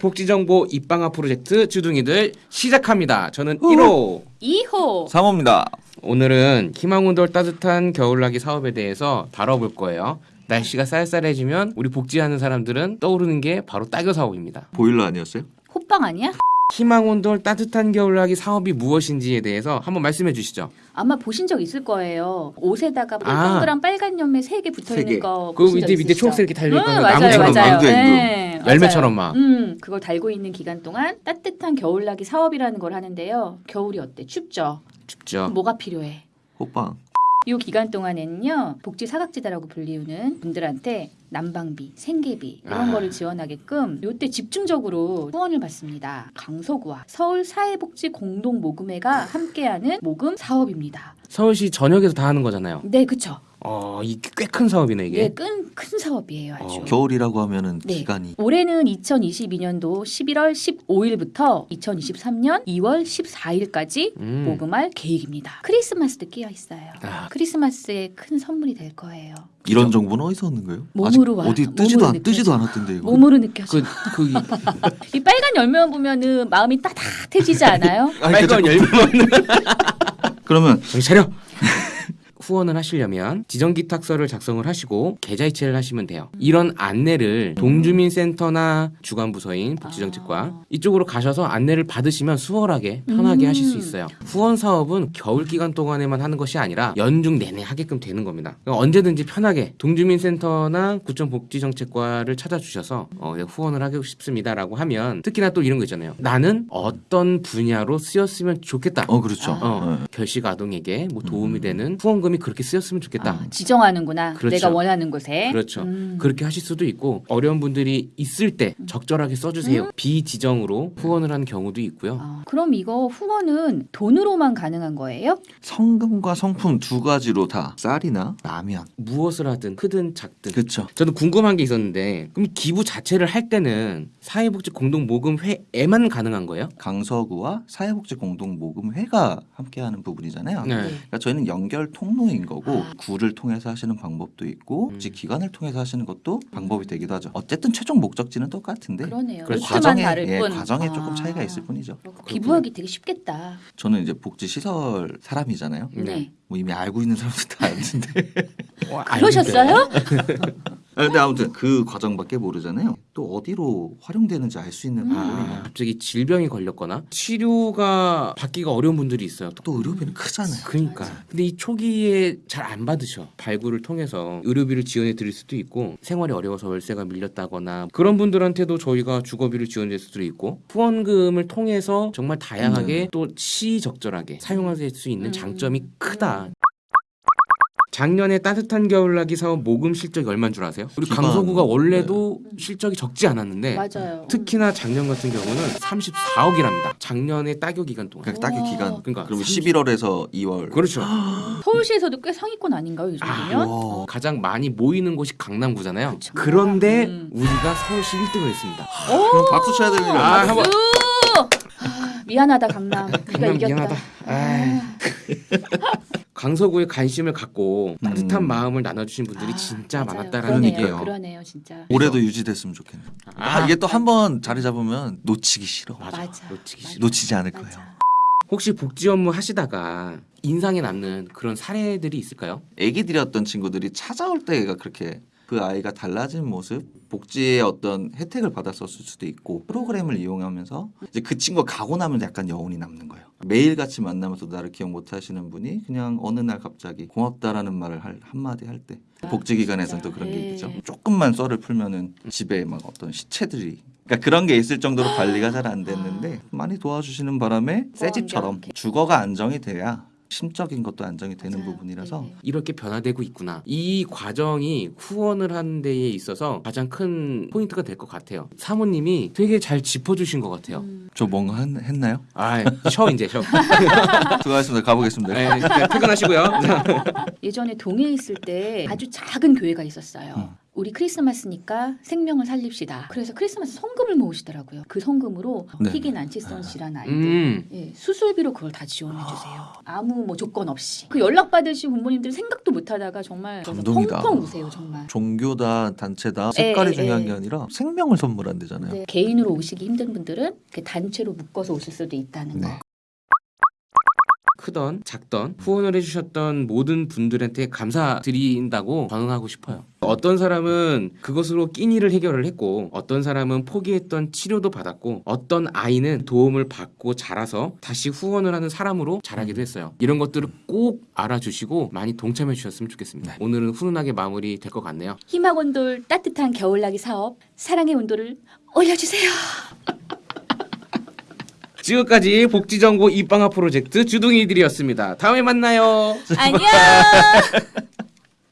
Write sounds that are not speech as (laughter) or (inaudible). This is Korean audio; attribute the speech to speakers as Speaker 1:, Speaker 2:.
Speaker 1: 복지정보 입방아 프로젝트 주둥이들 시작합니다. 저는 1호
Speaker 2: 2호
Speaker 3: 3호입니다.
Speaker 1: 오늘은 희망운돌 따뜻한 겨울나기 사업에 대해서 다뤄볼 거예요. 날씨가 쌀쌀해지면 우리 복지하는 사람들은 떠오르는 게 바로 따교 사업입니다.
Speaker 3: 보일러 아니었어요?
Speaker 2: 호빵 아니야?
Speaker 1: 희망온돌 따뜻한 겨울나기 사업이 무엇인지에 대해서 한번 말씀해 주시죠.
Speaker 2: 아마 보신 적 있을 거예요. 옷에다가
Speaker 1: 아.
Speaker 2: 동그란 빨간 열매 세 개 붙어
Speaker 3: 세
Speaker 2: 있는
Speaker 3: 개.
Speaker 1: 거그 밑에 밑에
Speaker 2: 있으시죠?
Speaker 1: 초록색 이렇게 달려 있는
Speaker 2: 응,
Speaker 1: 거
Speaker 2: 맞아요,
Speaker 1: 나무처럼
Speaker 2: 맞아요.
Speaker 1: 열매처럼. 막.
Speaker 2: 음, 그걸 달고 있는 기간 동안 따뜻한 겨울나기 사업이라는 걸 하는데요. 겨울이 어때? 춥죠.
Speaker 1: 춥죠.
Speaker 2: 뭐가 필요해?
Speaker 3: 호빵.
Speaker 2: 이 기간 동안에는요 복지 사각지대라고 불리우는 분들한테 난방비, 생계비 이런
Speaker 1: 아.
Speaker 2: 거를 지원하게끔 요때 집중적으로 후원을 받습니다. 강서구와 서울 사회복지 공동 모금회가 함께하는 모금 사업입니다.
Speaker 1: 서울시 전역에서 다 하는 거잖아요.
Speaker 2: 네, 그쵸.
Speaker 1: 어, 이게 꽤큰 사업이네 이게.
Speaker 2: 네, 큰, 큰 사업이에요, 아주.
Speaker 1: 어,
Speaker 3: 겨울이라고 하면은
Speaker 2: 네.
Speaker 3: 기간이
Speaker 2: 올해는 2022년도 11월 15일부터 2023년 2월 14일까지
Speaker 1: 음.
Speaker 2: 모금할 계획입니다. 크리스마스도 끼어 있어요.
Speaker 1: 아.
Speaker 2: 크리스마스에 큰 선물이 될 거예요.
Speaker 3: 이런 정보는 어디서 얻는 거예요?
Speaker 2: 몸으로 와.
Speaker 3: 어디 뜨지도 안 뜨지도. 않았던데 이거.
Speaker 2: 몸으로 느껴져.
Speaker 1: 그, 그 이- (laughs)
Speaker 2: 이 빨간 열매만 보면은 마음이 따뜻해지지 않아요?
Speaker 3: 아니,
Speaker 1: 빨간
Speaker 3: 그
Speaker 1: 열매 (laughs)
Speaker 3: 그러면
Speaker 1: 정신 차려. 후원을 하시려면 지정기 탁서를 작성을 하시고 계좌이체를 하시면 돼요. 이런 안내를 동주민센터나 주관부서인 복지정책과
Speaker 2: 아.
Speaker 1: 이쪽으로 가셔서 안내를 받으시면 수월하게 편하게
Speaker 2: 음.
Speaker 1: 하실 수 있어요. 후원 사업은 겨울 기간 동안에만 하는 것이 아니라 연중 내내 하게끔 되는 겁니다. 그러니까 언제든지 편하게 동주민센터나 구청 복지정책과를 찾아주셔서 어, 네, 후원을 하고 싶습니다라고 하면 특히나 또 이런 거 있잖아요. 나는 어떤 분야로 쓰였으면 좋겠다.
Speaker 3: 어 그렇죠.
Speaker 1: 어,
Speaker 3: 네.
Speaker 1: 결식 아동에게 뭐 도움이 되는 후원금이 그렇게 쓰였으면 좋겠다.
Speaker 2: 아, 지정하는구나.
Speaker 1: 그렇죠.
Speaker 2: 내가 원하는 곳에.
Speaker 1: 그렇죠.
Speaker 2: 음.
Speaker 1: 그렇게 하실 수도 있고 어려운 분들이 있을 때 적절하게 써주세요. 비지정으로 후원을 하는 경우도 있고요.
Speaker 2: 아, 그럼 이거 후원은 돈으로만 가능한 거예요?
Speaker 3: 성금과 성품 두 가지로 다 쌀이나 라면.
Speaker 1: 무엇을 하든 크든 작든.
Speaker 3: 그렇죠.
Speaker 1: 저는 궁금한 게 있었는데 그럼 기부 자체를 할 때는 사회복지 공동 모금회에만 가능한 거예요?
Speaker 3: 강서구와 사회복지 공동 모금회가 함께하는 부분이잖아요.
Speaker 1: 네.
Speaker 3: 그러니까 저희는 연결 통로 인 거고
Speaker 2: 아.
Speaker 3: 구를 통해서 하시는 방법도 있고
Speaker 1: 음.
Speaker 3: 복지 기관을 통해서 하시는 것도 방법이 되기도 하죠. 어쨌든 최종 목적지는 똑같은데
Speaker 2: 그러네요.
Speaker 1: 그렇죠.
Speaker 2: 루트만
Speaker 3: 과정에
Speaker 2: 다를
Speaker 3: 예,
Speaker 2: 뿐.
Speaker 3: 과정에
Speaker 2: 아.
Speaker 3: 조금 차이가 있을 뿐이죠.
Speaker 2: 기부하기 되게 쉽겠다.
Speaker 3: 저는 이제 복지 시설 사람이잖아요.
Speaker 1: 네.
Speaker 2: 네.
Speaker 3: 뭐 이미 알고 있는 사람들 다 아는데.
Speaker 1: 와,
Speaker 2: 그러셨어요? (laughs)
Speaker 3: 아, 근데 아무튼 그 과정밖에 모르잖아요. 또 어디로 활용되는지 알 수 있는 부분이
Speaker 1: 아, 갑자기 질병이 걸렸거나 치료가 받기가 어려운 분들이 있어요.
Speaker 3: 또 의료비는 크잖아요.
Speaker 1: 그러니까. 근데 이 초기에 잘 안 받으셔. 발굴을 통해서 의료비를 지원해 드릴 수도 있고 생활이 어려워서 월세가 밀렸다거나 그런 분들한테도 저희가 주거비를 지원해 줄 수도 있고 후원금을 통해서 정말 다양하게 또 시적절하게 사용할 수 있는
Speaker 2: 음.
Speaker 1: 장점이 크다. 작년에 따뜻한 겨울나기 사업 모금 실적이 얼마인 줄 아세요? 우리
Speaker 3: 기반,
Speaker 1: 강서구가 원래도 실적이 적지 않았는데
Speaker 2: 맞아요.
Speaker 1: 특히나 작년 같은 경우는 34억이랍니다. 작년에 따교 기간 동안.
Speaker 3: 그러니까
Speaker 2: 오.
Speaker 3: 기간.
Speaker 1: 그러니까
Speaker 3: 그러면
Speaker 1: 30
Speaker 3: 11월에서 2월.
Speaker 1: 그렇죠. (gasps)
Speaker 2: 서울시에서도 꽤 상위권 아닌가요, 이 정도면?
Speaker 3: 와.
Speaker 1: 가장 많이 모이는 곳이 강남구잖아요.
Speaker 2: 그쵸.
Speaker 1: 그런데
Speaker 2: 음.
Speaker 1: 우리가 서울시 1등을 했습니다.
Speaker 3: 그럼 박수 쳐야 되는 일
Speaker 1: 아? 한번
Speaker 2: 아, 미안하다 강남.
Speaker 1: 강남. 미안하다. (laughs) 강서구에 관심을 갖고 따뜻한
Speaker 3: 음.
Speaker 1: 마음을 나눠주신 분들이
Speaker 2: 아,
Speaker 1: 진짜
Speaker 2: 맞아요.
Speaker 1: 많았다라는
Speaker 2: 그러네요.
Speaker 1: 얘기예요.
Speaker 2: 그러네요, 진짜.
Speaker 3: 올해도 유지됐으면 좋겠네. 아, 이게 또 한 번 자리 잡으면 놓치기 싫어.
Speaker 1: 맞아.
Speaker 2: 맞아.
Speaker 1: 놓치기 싫어.
Speaker 3: 놓치지 않을
Speaker 2: 맞아.
Speaker 3: 거예요.
Speaker 1: 혹시 복지 업무 하시다가 인상에 남는 그런 사례들이 있을까요?
Speaker 3: 애기들이었던 친구들이 찾아올 때가 그렇게 그 아이가 달라진 모습, 복지의 어떤 혜택을 받았었을 수도 있고 프로그램을 이용하면서 이제 그 친구가 가고 나면 약간 여운이 남는 거예요. 매일 같이 만나면서 나를 기억 못 하시는 분이 그냥 어느 날 갑자기 고맙다라는 말을 할, 한마디 할 때 복지기관에서는 또 그런 게
Speaker 2: 네.
Speaker 3: 있죠. 조금만 썰을 풀면은 집에 막 어떤 시체들이 그러니까 그런 게 있을 정도로 관리가 잘 안 됐는데 많이 도와주시는 바람에 새 집처럼. 주거가 안정이 돼야 심적인 것도 안정이 되는
Speaker 2: 맞아요.
Speaker 3: 부분이라서
Speaker 2: 네.
Speaker 1: 이렇게 변화되고 있구나. 이 과정이 후원을 하는 데에 있어서 가장 큰 포인트가 될 것 같아요. 사모님이 되게 잘 짚어주신 것 같아요.
Speaker 2: 음.
Speaker 3: 저 뭔가 한- 했나요?
Speaker 1: 아, 쉬어 이제 쉬어.
Speaker 3: 수고하셨습니다. (laughs) 가보겠습니다.
Speaker 1: 네, 퇴근하시고요. (laughs)
Speaker 2: 예전에 동해에 있을 때 아주 작은 교회가 있었어요.
Speaker 3: 음.
Speaker 2: 우리 크리스마스니까 생명을 살립시다. 그래서 크리스마스 성금을 모으시더라고요. 그 성금으로
Speaker 3: 네.
Speaker 2: 희귀 난치성 질환 아이들
Speaker 1: 음.
Speaker 2: 예, 수술비로 그걸 다 지원해 주세요. 아무 뭐 조건 없이. 그 연락 받으신 부모님들 생각도 못 하다가 정말
Speaker 3: 감동이다.
Speaker 2: 펑펑 우세요, 정말.
Speaker 3: 종교다 단체다 색깔이
Speaker 2: 예,
Speaker 3: 중요한
Speaker 2: 예.
Speaker 3: 게 아니라 생명을 선물한대잖아요.
Speaker 2: 네, 개인으로 오시기 힘든 분들은 단체로 묶어서 오실 수도 있다는 거.
Speaker 3: 네.
Speaker 1: 크던 작던 후원을 해주셨던 모든 분들한테 감사드린다고 전하고 싶어요. 어떤 사람은 그것으로 끼니를 해결을 했고 어떤 사람은 포기했던 치료도 받았고 어떤 아이는 도움을 받고 자라서 다시 후원을 하는 사람으로 자라기도 했어요. 이런 것들을 꼭 알아주시고 많이 동참해 주셨으면 좋겠습니다. 오늘은 훈훈하게 마무리 될 것 같네요.
Speaker 2: 희망 온돌 따뜻한 겨울나기 사업 사랑의 온도를 올려주세요.
Speaker 1: 지금까지 복지정보 입방아 프로젝트 주둥이들이었습니다. 다음에 만나요.
Speaker 2: 안녕. (laughs)